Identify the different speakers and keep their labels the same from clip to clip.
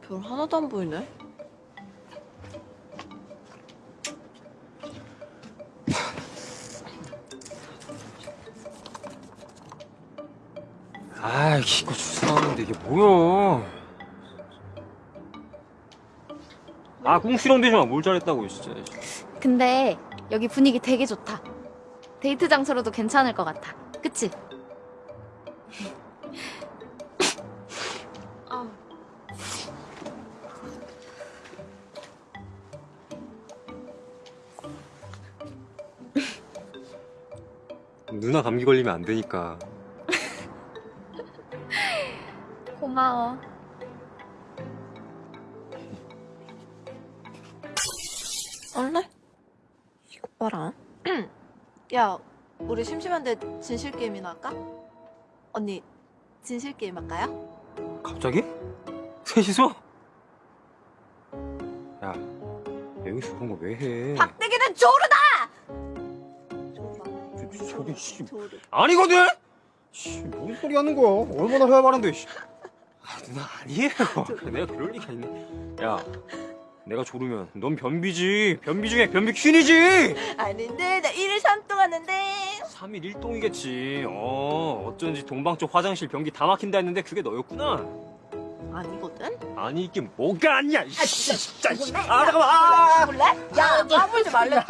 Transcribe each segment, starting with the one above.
Speaker 1: 별 하나도 안 보이네.
Speaker 2: 아이 이거 주사하는데 이게 뭐야 아 꿍시렁 대지 마 뭘 잘했다고 진짜
Speaker 3: 근데 여기 분위기 되게 좋다. 데이트 장소로도 괜찮을 것 같아. 그치?
Speaker 2: 누나 감기 걸리면 안 되니까
Speaker 3: 고마워.
Speaker 1: 얼래? 이거 봐라. 야, 우리 심심한데 진실 게임이나 할까? 언니, 진실 게임 할까요?
Speaker 2: 갑자기? 셋이서? 야 여기서 그런 거 왜 해?
Speaker 1: 박대기는 조르다!
Speaker 2: 저- 저기 씨.
Speaker 1: 조르.
Speaker 2: 아니거든? 씨, 뭔 소리 하는 거야? 얼마나 해야 말한데 씨. 아 누나 아니에요 내가 그럴 리가 있네 야 내가 조르면 넌 변비지 변비 중에 변비 퀸이지
Speaker 1: 아닌데, 나 1일 3동 하는데.
Speaker 2: 3일 1동이겠지 어 어쩐지 동방 쪽 화장실 변기 다 막힌다 했는데 그게 너였구나
Speaker 1: 아니거든?
Speaker 2: 아니 이게 뭐가 아니야 이 씨, 진짜 씨.
Speaker 1: 죽을래?
Speaker 2: 아 잠깐만 아,
Speaker 1: 죽을래? 야, 까불지 말래. 야,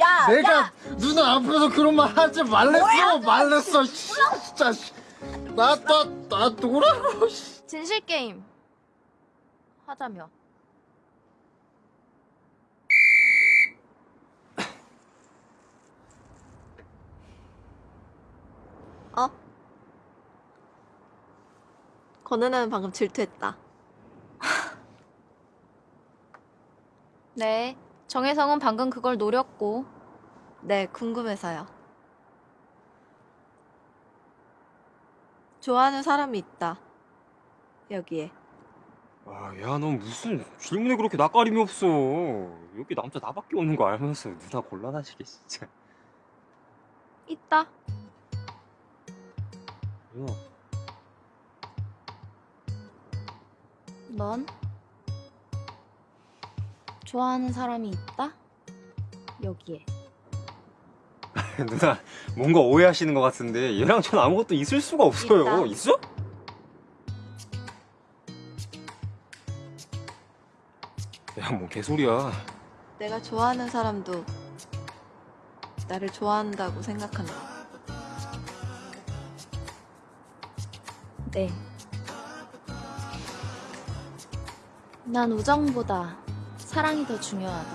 Speaker 1: 야,
Speaker 4: 내가
Speaker 1: 야.
Speaker 4: 누나 앞에서 그런 말 하지 말랬어 말랬어 씨, 진짜 나나나 씨.
Speaker 3: 진실 게임 하자며.
Speaker 1: 어? 건우는 방금 질투했다.
Speaker 3: 네. 정혜성은 방금 그걸 노렸고.
Speaker 1: 네, 궁금해서요. 좋아하는 사람이 있다. 여기에.
Speaker 2: 아, 야, 넌 무슨 질문에 그렇게 낯가림이 없어. 여기 남자 나밖에 없는 거 알면서 누나 곤란하시게 진짜.
Speaker 3: 있다.
Speaker 2: 누나,
Speaker 3: 넌 좋아하는 사람이 있다? 여기에.
Speaker 2: 누나 뭔가 오해하시는 것 같은데 얘랑 전 아무것도 있을 수가 없어요.
Speaker 1: 있다.
Speaker 2: 있어? 야, 뭐 개소리야.
Speaker 1: 내가 좋아하는 사람도 나를 좋아한다고 생각한다.
Speaker 3: 네. 난 우정보다 사랑이 더 중요하다.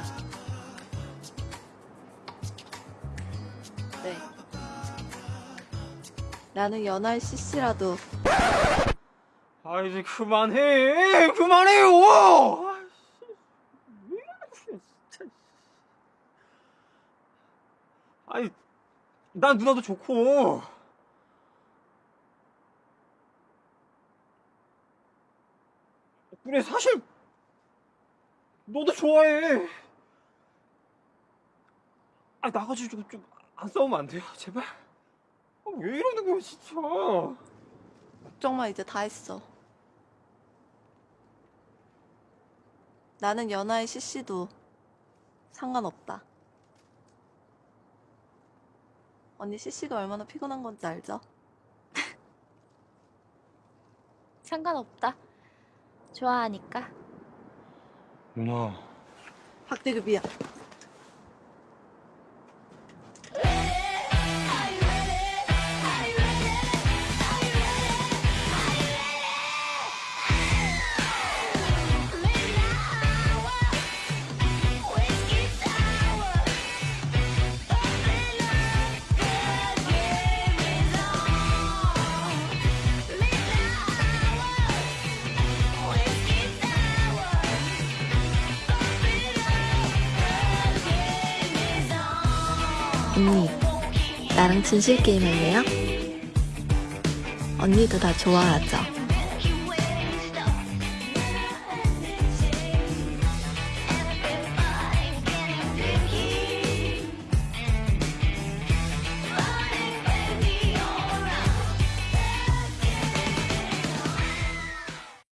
Speaker 1: 네. 나는 연하의 CC라도
Speaker 2: 아, 이제 그만해. 그만해요. 아, 씨. 왜 이러냐, 진짜. 아니, 난 누나도 좋고. 그래, 사실, 너도 좋아해. 아, 나가지고 좀, 안 싸우면 안 돼요? 제발. 아, 왜 이러는 거야, 진짜.
Speaker 1: 걱정 마 이제 다 했어. 나는 연하의 CC도 상관없다. 언니 CC가 얼마나 피곤한 건지 알죠?
Speaker 3: 상관없다. 좋아하니까.
Speaker 2: 누나.
Speaker 1: 미안. 언니, 나랑 진실 게임 할래요? 언니도 나 좋아하죠?